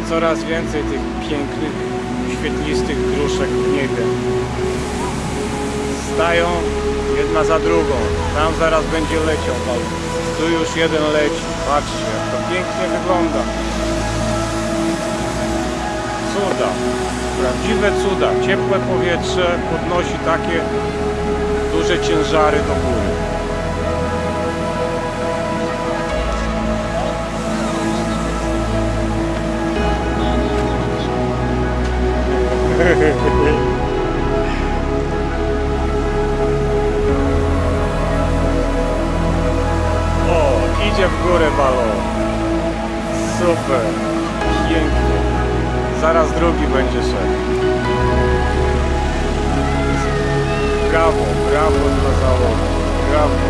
no coraz więcej tych pięknych, świetlistych gruszek w niebie. Stają jedna za drugą. Tam zaraz będzie leciał balon. Tu już jeden leci. Patrzcie, jak to pięknie wygląda. Cuda. Prawdziwe cuda. Ciepłe powietrze podnosi takie duże ciężary do góry. O, idzie w górę balon. Super. Pięknie. Zaraz drugi będzie szedł. Brawo, brawo dla załogi. Brawo.